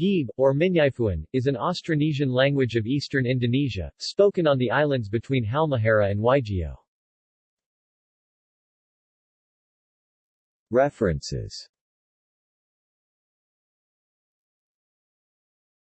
Gib, or Minyaifuan, is an Austronesian language of eastern Indonesia, spoken on the islands between Halmahera and Waigeo. References